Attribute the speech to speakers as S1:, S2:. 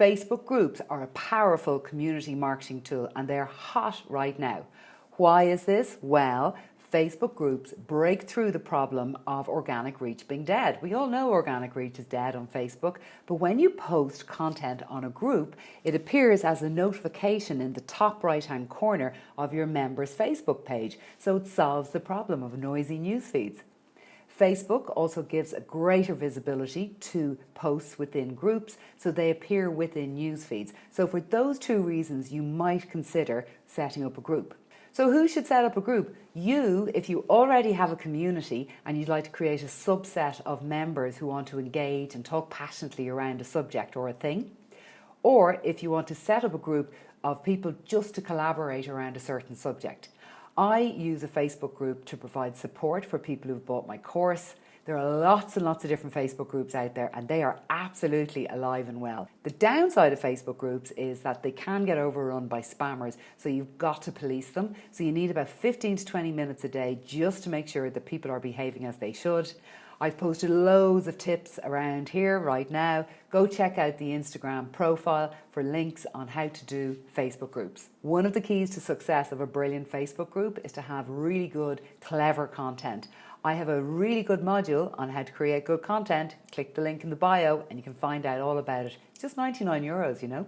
S1: Facebook groups are a powerful community marketing tool and they're hot right now. Why is this? Well, Facebook groups break through the problem of organic reach being dead. We all know organic reach is dead on Facebook, but when you post content on a group, it appears as a notification in the top right hand corner of your member's Facebook page. So it solves the problem of noisy news feeds. Facebook also gives a greater visibility to posts within groups so they appear within news feeds. So for those two reasons, you might consider setting up a group. So who should set up a group? You, if you already have a community and you'd like to create a subset of members who want to engage and talk passionately around a subject or a thing. Or if you want to set up a group of people just to collaborate around a certain subject. I use a Facebook group to provide support for people who've bought my course. There are lots and lots of different Facebook groups out there and they are absolutely alive and well. The downside of Facebook groups is that they can get overrun by spammers, so you've got to police them. So you need about 15 to 20 minutes a day just to make sure that people are behaving as they should. I've posted loads of tips around here right now. Go check out the Instagram profile for links on how to do Facebook groups. One of the keys to success of a brilliant Facebook group is to have really good, clever content. I have a really good module on how to create good content. Click the link in the bio and you can find out all about it. It's just 99 euros, you know.